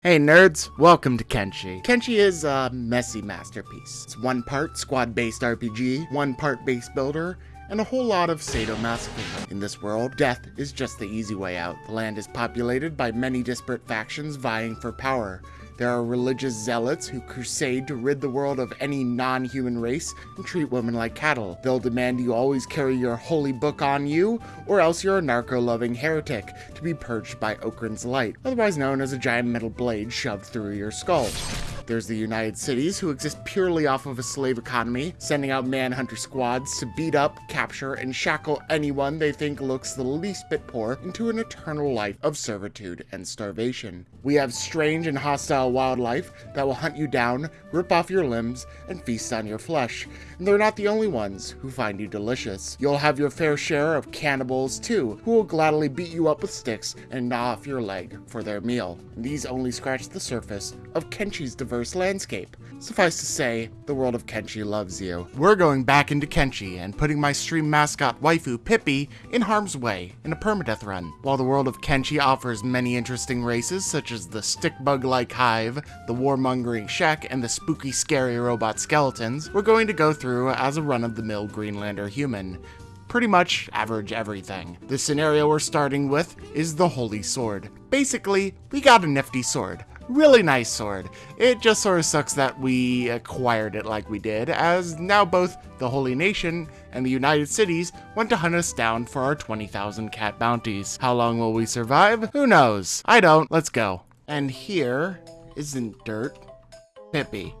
Hey nerds, welcome to Kenshi. Kenshi is a messy masterpiece. It's one part squad-based RPG, one part base builder, and a whole lot of sadomasochism. In this world, death is just the easy way out. The land is populated by many disparate factions vying for power. There are religious zealots who crusade to rid the world of any non-human race and treat women like cattle. They'll demand you always carry your holy book on you, or else you're a narco-loving heretic to be purged by Okran's light, otherwise known as a giant metal blade shoved through your skull. There's the United Cities, who exist purely off of a slave economy, sending out manhunter squads to beat up, capture, and shackle anyone they think looks the least bit poor into an eternal life of servitude and starvation. We have strange and hostile wildlife that will hunt you down, rip off your limbs, and feast on your flesh. And they're not the only ones who find you delicious. You'll have your fair share of cannibals too, who will gladly beat you up with sticks and gnaw off your leg for their meal. These only scratch the surface of Kenshi's diverse landscape. Suffice to say, the world of Kenshi loves you. We're going back into Kenshi and putting my stream mascot waifu Pippi in harm's way in a permadeath run. While the world of Kenshi offers many interesting races such as the stick bug-like hive, the warmongering Shek, and the spooky scary robot skeletons, we're going to go through as a run-of-the-mill Greenlander human pretty much average everything. The scenario we're starting with is the Holy Sword. Basically, we got a nifty sword. Really nice sword. It just sort of sucks that we acquired it like we did, as now both the Holy Nation and the United Cities want to hunt us down for our 20,000 cat bounties. How long will we survive? Who knows? I don't. Let's go. And here isn't dirt. Pippi.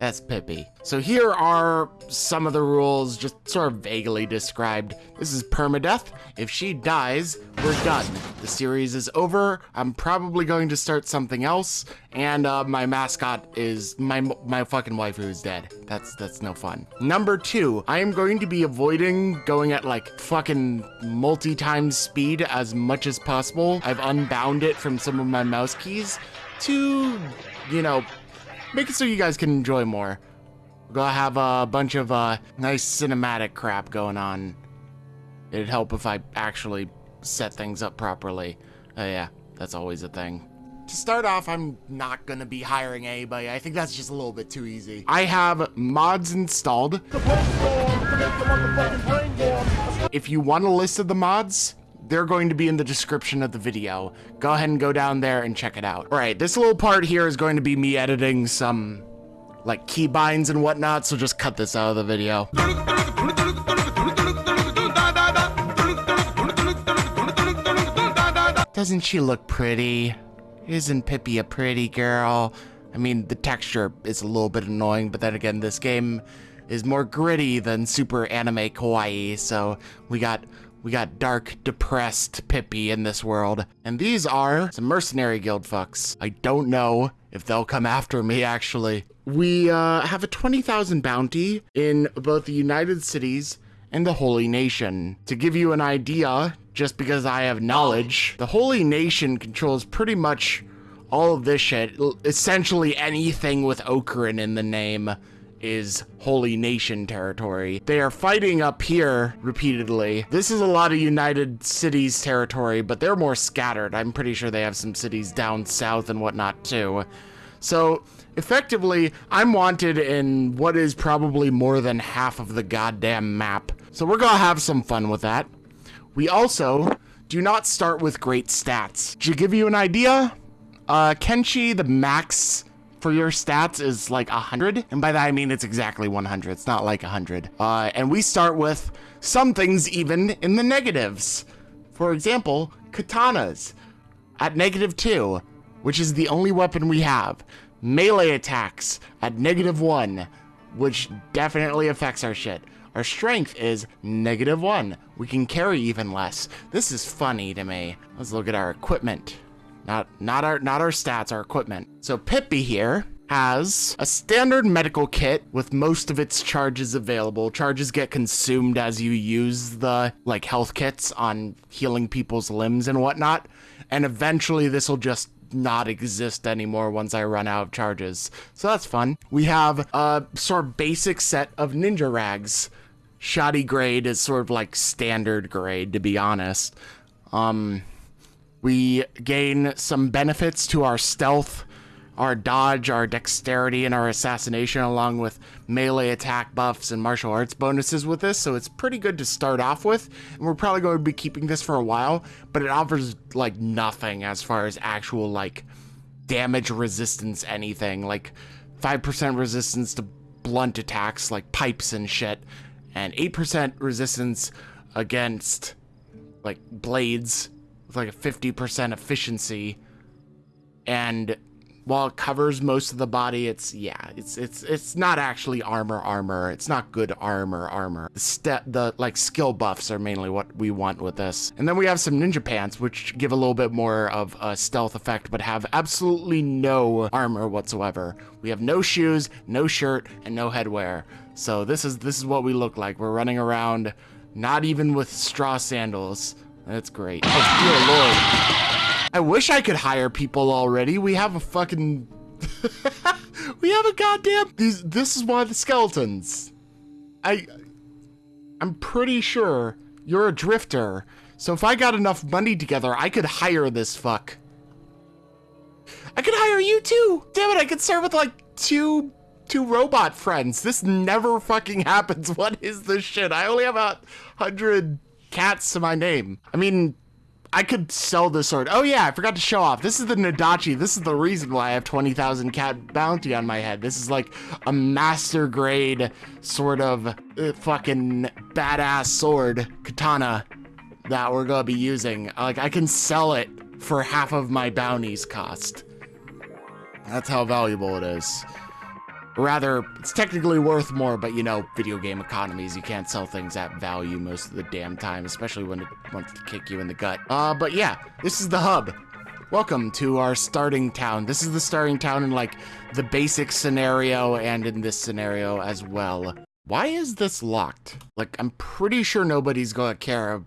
That's Pippi. So here are some of the rules, just sort of vaguely described. This is permadeath. If she dies, we're done. The series is over. I'm probably going to start something else, and uh, my mascot is my my fucking wife who's dead. That's that's no fun. Number two, I am going to be avoiding going at like fucking multi-times speed as much as possible. I've unbound it from some of my mouse keys to, you know, make it so you guys can enjoy more. We're gonna have a bunch of uh, nice cinematic crap going on. It'd help if I actually set things up properly. Uh, yeah, that's always a thing. To start off, I'm not gonna be hiring anybody. I think that's just a little bit too easy. I have mods installed. If you want a list of the mods, they're going to be in the description of the video. Go ahead and go down there and check it out. All right, this little part here is going to be me editing some like keybinds and whatnot, so just cut this out of the video. Doesn't she look pretty? Isn't Pippi a pretty girl? I mean, the texture is a little bit annoying, but then again, this game is more gritty than super anime kawaii, so we got we got dark, depressed Pippi in this world. And these are some mercenary guild fucks. I don't know if they'll come after me, actually. We uh, have a 20,000 bounty in both the United Cities and the Holy Nation. To give you an idea, just because I have knowledge, the Holy Nation controls pretty much all of this shit. Essentially anything with Okran in the name is Holy Nation territory. They are fighting up here repeatedly. This is a lot of United Cities territory, but they're more scattered. I'm pretty sure they have some cities down south and whatnot too. So effectively, I'm wanted in what is probably more than half of the goddamn map. So we're gonna have some fun with that. We also do not start with great stats. To give you an idea, uh, Kenshi, the max for your stats is like 100. And by that, I mean it's exactly 100. It's not like 100. Uh, and we start with some things even in the negatives. For example, katanas at negative 2, which is the only weapon we have. Melee attacks at negative 1, which definitely affects our shit. Our strength is negative 1. We can carry even less. This is funny to me. Let's look at our equipment. Not not our not our stats, our equipment. So Pippi here has a standard medical kit with most of its charges available. Charges get consumed as you use the like health kits on healing people's limbs and whatnot. And eventually this will just not exist anymore once I run out of charges. So that's fun. We have a sort of basic set of ninja rags. Shoddy grade is sort of like standard grade, to be honest. Um, we gain some benefits to our stealth our dodge, our dexterity, and our assassination, along with melee attack buffs and martial arts bonuses with this. So it's pretty good to start off with. And we're probably going to be keeping this for a while, but it offers like nothing as far as actual like damage resistance, anything. Like 5% resistance to blunt attacks like pipes and shit, and 8% resistance against like blades with like a 50% efficiency. And while it covers most of the body, it's yeah, it's it's it's not actually armor armor. It's not good armor armor. The step the like skill buffs are mainly what we want with this. And then we have some ninja pants which give a little bit more of a stealth effect but have absolutely no armor whatsoever. We have no shoes, no shirt, and no headwear. So this is this is what we look like. We're running around not even with straw sandals. That's great. Oh, dear lord. I wish I could hire people already. We have a fucking... we have a goddamn... These, this is one of the skeletons. I... I'm pretty sure you're a drifter. So if I got enough money together, I could hire this fuck. I could hire you too. Damn it, I could serve with like two two robot friends. This never fucking happens. What is this shit? I only have a hundred cats to my name. I mean, I could sell this sword. Oh yeah, I forgot to show off. This is the Nodachi. This is the reason why I have 20,000 cat bounty on my head. This is like a master grade sort of uh, fucking badass sword, katana, that we're gonna be using. Like I can sell it for half of my bounty's cost. That's how valuable it is rather, it's technically worth more, but you know, video game economies, you can't sell things at value most of the damn time, especially when it wants to kick you in the gut. Uh, but yeah, this is the hub. Welcome to our starting town. This is the starting town in like the basic scenario and in this scenario as well. Why is this locked? Like, I'm pretty sure nobody's gonna care.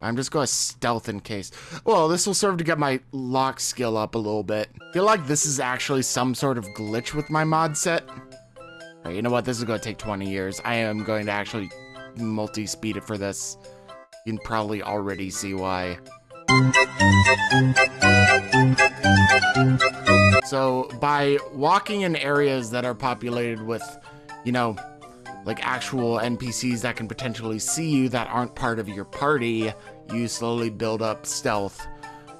I'm just gonna stealth in case. Well, this will serve to get my lock skill up a little bit. I feel like this is actually some sort of glitch with my mod set. Right, you know what? This is going to take 20 years. I am going to actually multi-speed it for this. You can probably already see why. So, by walking in areas that are populated with, you know, like actual NPCs that can potentially see you that aren't part of your party, you slowly build up stealth.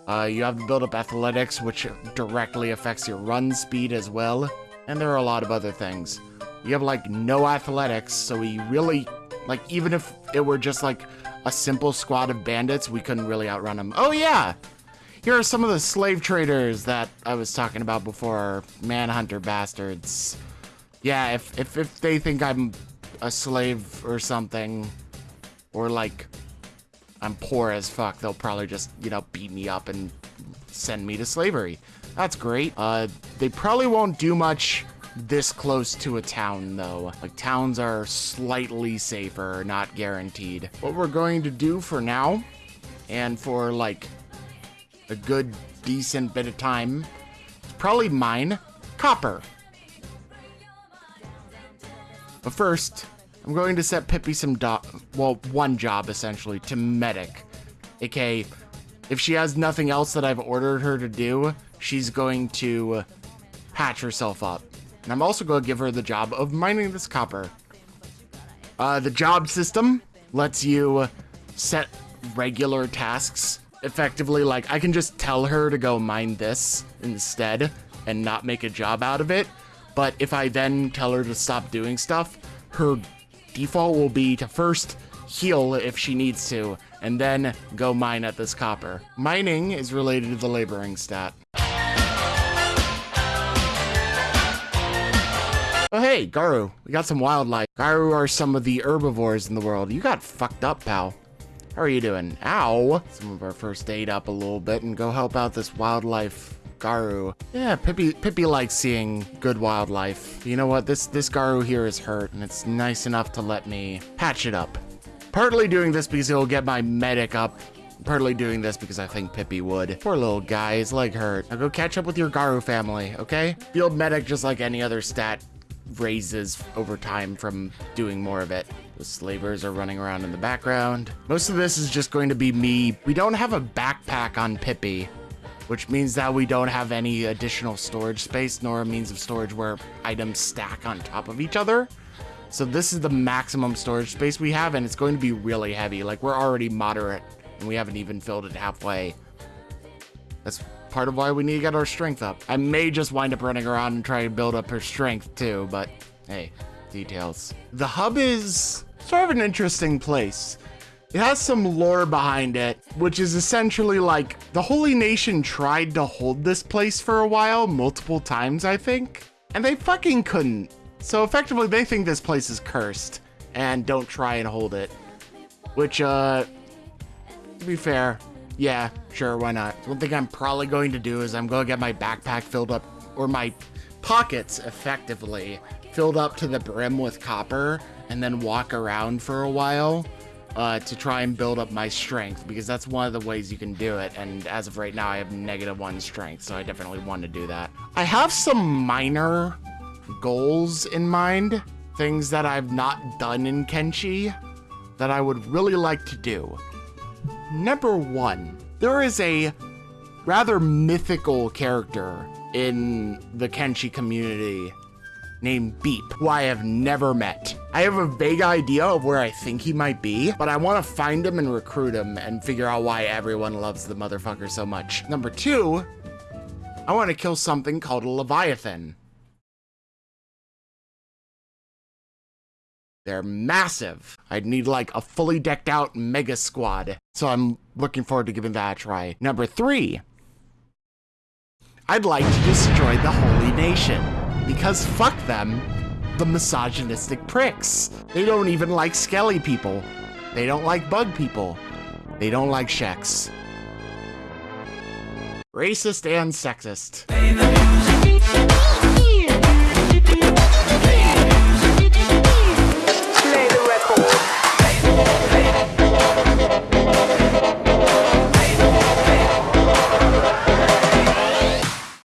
Uh, you have to build up athletics, which directly affects your run speed as well. And there are a lot of other things. You have like no athletics, so we really, like even if it were just like a simple squad of bandits, we couldn't really outrun them. Oh yeah! Here are some of the slave traders that I was talking about before. Manhunter bastards. Yeah, if, if, if they think I'm a slave or something, or like I'm poor as fuck, they'll probably just, you know, beat me up and send me to slavery. That's great. Uh, they probably won't do much this close to a town, though. Like, towns are slightly safer, not guaranteed. What we're going to do for now, and for, like, a good, decent bit of time, probably mine copper. But first, I'm going to set Pippi some well, one job, essentially, to medic. aka, if she has nothing else that I've ordered her to do, she's going to patch herself up. And I'm also going to give her the job of mining this copper. Uh, the job system lets you set regular tasks effectively. Like, I can just tell her to go mine this instead and not make a job out of it. But if I then tell her to stop doing stuff, her default will be to first heal if she needs to, and then go mine at this copper. Mining is related to the laboring stat. Oh, hey, Garu. We got some wildlife. Garu are some of the herbivores in the world. You got fucked up, pal. How are you doing? Ow. Some of our first aid up a little bit and go help out this wildlife Garu. Yeah, Pippi, Pippi likes seeing good wildlife. You know what? This, this Garu here is hurt, and it's nice enough to let me patch it up. Partly doing this because it'll get my medic up. Partly doing this because I think Pippi would. Poor little guy, his leg hurt. Now go catch up with your Garu family, okay? Field medic, just like any other stat, raises over time from doing more of it. The slavers are running around in the background. Most of this is just going to be me. We don't have a backpack on Pippi. Which means that we don't have any additional storage space nor a means of storage where items stack on top of each other. So this is the maximum storage space we have, and it's going to be really heavy. Like, we're already moderate, and we haven't even filled it halfway. That's part of why we need to get our strength up. I may just wind up running around and try to build up her strength, too, but hey, details. The hub is sort of an interesting place. It has some lore behind it, which is essentially like the Holy Nation tried to hold this place for a while, multiple times, I think, and they fucking couldn't. So effectively, they think this place is cursed and don't try and hold it. Which, uh, to be fair, yeah, sure, why not? One thing I'm probably going to do is I'm going to get my backpack filled up, or my pockets, effectively, filled up to the brim with copper, and then walk around for a while uh, to try and build up my strength because that's one of the ways you can do it. And as of right now, I have negative one strength, so I definitely want to do that. I have some minor goals in mind, things that I've not done in Kenshi that I would really like to do. Number one, there is a rather mythical character in the Kenshi community named Beep, who I have never met. I have a vague idea of where I think he might be, but I want to find him and recruit him and figure out why everyone loves the motherfucker so much. Number two, I want to kill something called a Leviathan. They're massive. I'd need like a fully decked out mega squad. So I'm looking forward to giving that a try. Number three, I'd like to destroy the Holy Nation because fuck them, the misogynistic pricks. They don't even like skelly people. They don't like bug people. They don't like Shex. Racist and sexist.